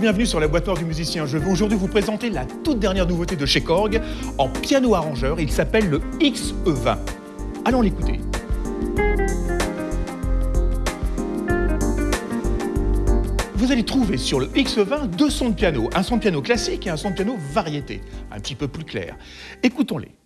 bienvenue sur la boîte du musicien. Je vais aujourd'hui vous présenter la toute dernière nouveauté de chez Korg en piano arrangeur. Il s'appelle le XE20. Allons l'écouter. Vous allez trouver sur le XE20 deux sons de piano, un son de piano classique et un son de piano variété, un petit peu plus clair. Écoutons-les.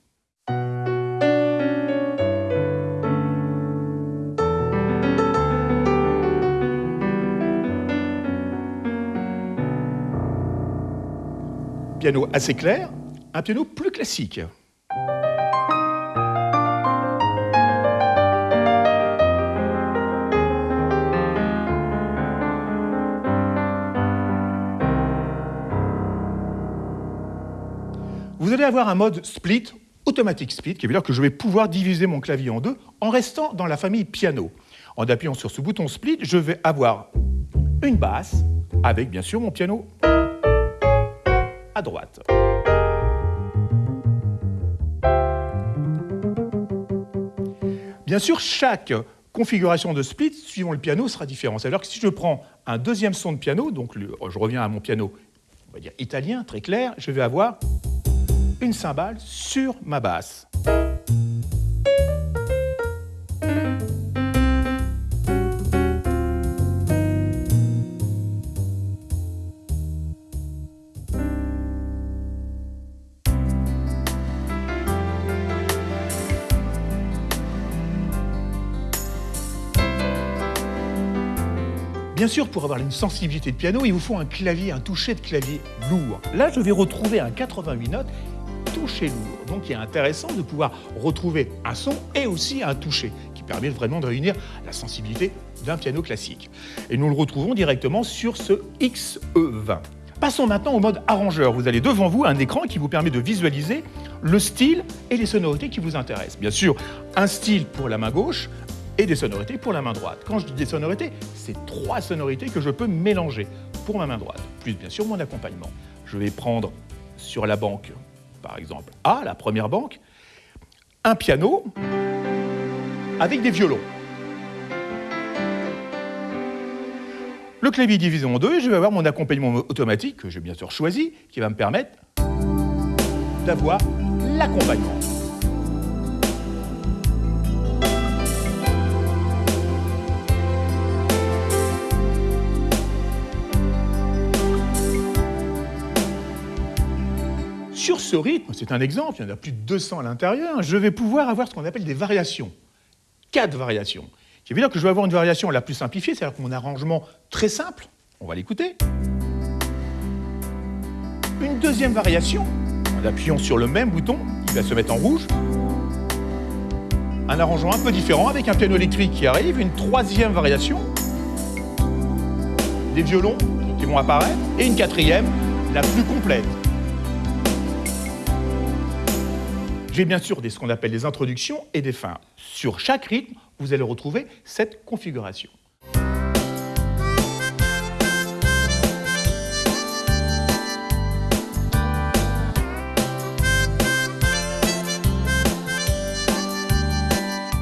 Piano assez clair, un piano plus classique. Vous allez avoir un mode split, automatique split, qui veut dire que je vais pouvoir diviser mon clavier en deux en restant dans la famille piano. En appuyant sur ce bouton split, je vais avoir une basse avec bien sûr mon piano droite. Bien sûr, chaque configuration de split, suivant le piano, sera différente. C'est-à-dire que si je prends un deuxième son de piano, donc je reviens à mon piano, on va dire italien, très clair, je vais avoir une cymbale sur ma basse. Bien sûr, pour avoir une sensibilité de piano, il vous faut un clavier, un toucher de clavier lourd. Là, je vais retrouver un 88 notes toucher lourd. Donc il est intéressant de pouvoir retrouver un son et aussi un toucher qui permet vraiment de réunir la sensibilité d'un piano classique. Et nous le retrouvons directement sur ce XE20. Passons maintenant au mode arrangeur. Vous avez devant vous un écran qui vous permet de visualiser le style et les sonorités qui vous intéressent. Bien sûr, un style pour la main gauche, et des sonorités pour la main droite. Quand je dis des sonorités, c'est trois sonorités que je peux mélanger pour ma main droite, plus bien sûr mon accompagnement. Je vais prendre sur la banque, par exemple A, la première banque, un piano avec des violons. Le clavier divisé en deux, je vais avoir mon accompagnement automatique, que j'ai bien sûr choisi, qui va me permettre d'avoir l'accompagnement. Sur ce rythme, c'est un exemple, il y en a plus de 200 à l'intérieur, je vais pouvoir avoir ce qu'on appelle des variations. Quatre variations. Qui veut dire que je vais avoir une variation la plus simplifiée, c'est-à-dire mon arrangement très simple, on va l'écouter. Une deuxième variation, en appuyant sur le même bouton, qui va se mettre en rouge. Un arrangement un peu différent avec un piano électrique qui arrive. Une troisième variation, des violons qui vont apparaître. Et une quatrième, la plus complète, J'ai bien sûr des, ce qu'on appelle des introductions et des fins. Sur chaque rythme, vous allez retrouver cette configuration.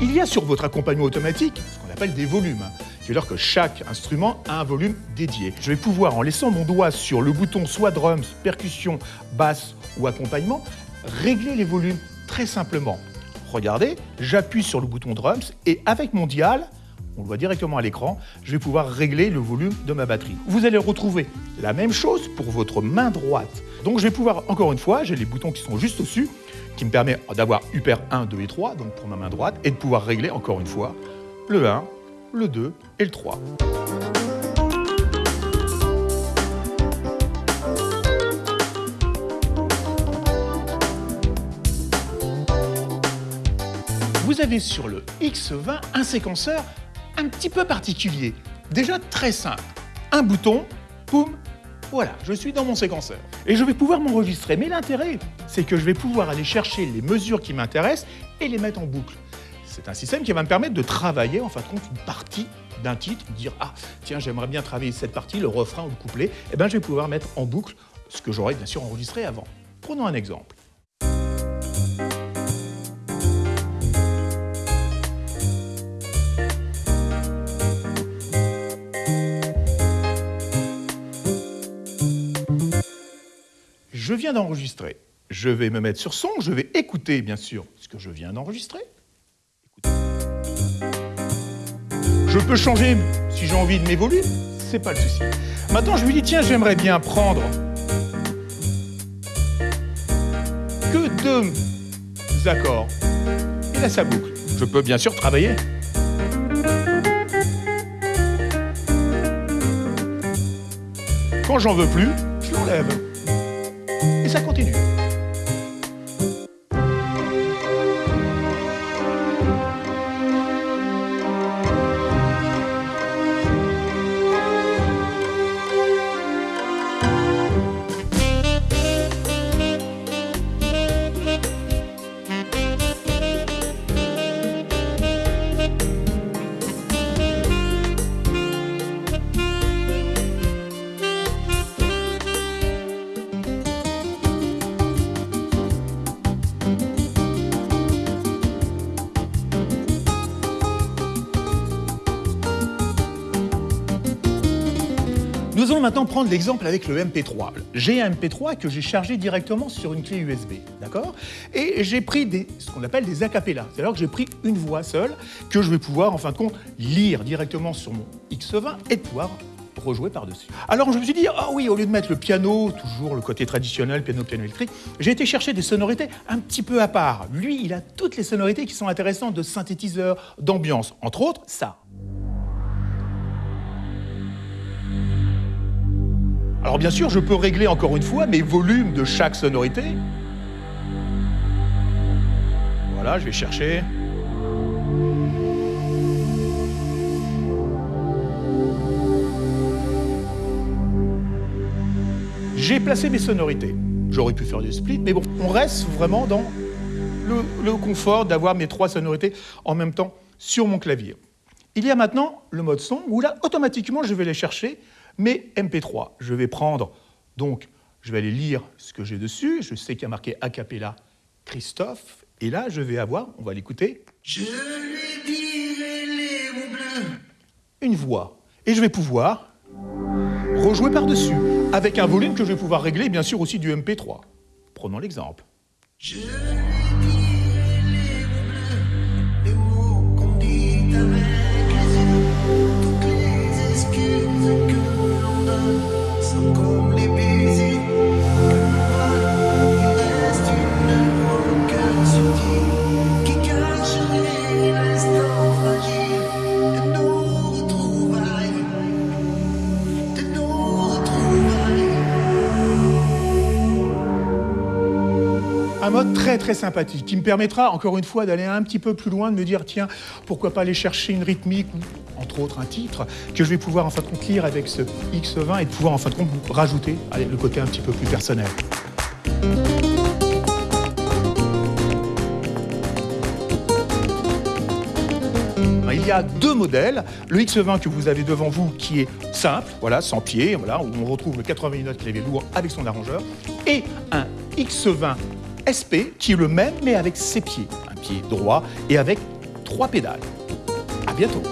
Il y a sur votre accompagnement automatique ce qu'on appelle des volumes. C'est-à-dire que chaque instrument a un volume dédié. Je vais pouvoir, en laissant mon doigt sur le bouton soit drums, percussion, basse ou accompagnement, régler les volumes très simplement. Regardez, j'appuie sur le bouton drums et avec mon dial, on le voit directement à l'écran, je vais pouvoir régler le volume de ma batterie. Vous allez retrouver la même chose pour votre main droite. Donc je vais pouvoir, encore une fois, j'ai les boutons qui sont juste au-dessus, qui me permet d'avoir Upper 1, 2 et 3, donc pour ma main droite, et de pouvoir régler, encore une fois, le 1, le 2 et le 3. Vous avez sur le X20 un séquenceur un petit peu particulier. Déjà très simple. Un bouton, poum, voilà, je suis dans mon séquenceur. Et je vais pouvoir m'enregistrer. Mais l'intérêt, c'est que je vais pouvoir aller chercher les mesures qui m'intéressent et les mettre en boucle. C'est un système qui va me permettre de travailler en fin de compte une partie d'un titre, dire ah tiens j'aimerais bien travailler cette partie, le refrain ou le couplet, et eh bien je vais pouvoir mettre en boucle ce que j'aurais bien sûr enregistré avant. Prenons un exemple. Je viens d'enregistrer. Je vais me mettre sur son, je vais écouter bien sûr ce que je viens d'enregistrer. Je peux changer si j'ai envie de mes volumes, c'est pas le souci. Maintenant, je lui dis, tiens, j'aimerais bien prendre que deux accords. Et là, ça boucle. Je peux bien sûr travailler. Quand j'en veux plus, je l'enlève. Ça continue. Nous allons maintenant prendre l'exemple avec le MP3. J'ai un MP3 que j'ai chargé directement sur une clé USB, d'accord? Et j'ai pris ce qu'on appelle des acapellas, c'est-à-dire que j'ai pris une voix seule que je vais pouvoir, en fin de compte, lire directement sur mon X20 et pouvoir rejouer par-dessus. Alors je me suis dit, ah oui, au lieu de mettre le piano, toujours le côté traditionnel, piano, piano électrique, j'ai été chercher des sonorités un petit peu à part. Lui, il a toutes les sonorités qui sont intéressantes de synthétiseur, d'ambiance, entre autres, ça. Alors bien sûr, je peux régler encore une fois mes volumes de chaque sonorité. Voilà, je vais chercher. J'ai placé mes sonorités. J'aurais pu faire du split, mais bon, on reste vraiment dans le, confort d'avoir mes trois sonorités en même temps sur mon clavier. Il y a maintenant le mode son où là, automatiquement, je vais les chercher mais MP3. Je vais prendre, donc, je vais aller lire ce que j'ai dessus. Je sais qu'il y a marqué a cappella Christophe. Et là, je vais avoir, on va l'écouter. Je lui dirai les mots bleus. Une voix. Et je vais pouvoir rejouer par-dessus, avec un volume que je vais pouvoir régler, bien sûr, aussi du MP3. Prenons l'exemple. Je très très sympathique qui me permettra encore une fois d'aller un petit peu plus loin, de me dire tiens, pourquoi pas aller chercher une rythmique ou entre autres un titre, que je vais pouvoir en fin de compte lire avec ce X20 et de pouvoir en fin de compte rajouter le côté un petit peu plus personnel. Il y a deux modèles, le X20 que vous avez devant vous qui est simple, voilà, sans pied, voilà, où on retrouve le 80 notes clavier lourd avec son arrangeur, et un X20 SP qui est le même mais avec ses pieds, un pied droit et avec trois pédales. À bientôt.